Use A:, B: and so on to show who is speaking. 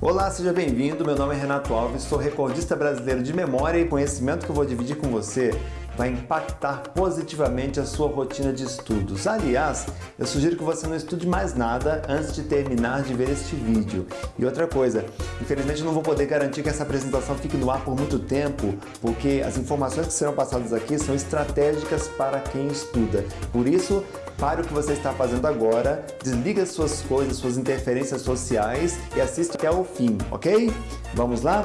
A: Olá, seja bem-vindo. Meu nome é Renato Alves, sou recordista brasileiro de memória e conhecimento que eu vou dividir com você vai impactar positivamente a sua rotina de estudos. Aliás, eu sugiro que você não estude mais nada antes de terminar de ver este vídeo. E outra coisa, infelizmente eu não vou poder garantir que essa apresentação fique no ar por muito tempo, porque as informações que serão passadas aqui são estratégicas para quem estuda. Por isso, pare o que você está fazendo agora, desliga suas coisas, suas interferências sociais e assista até o fim, ok? Vamos lá?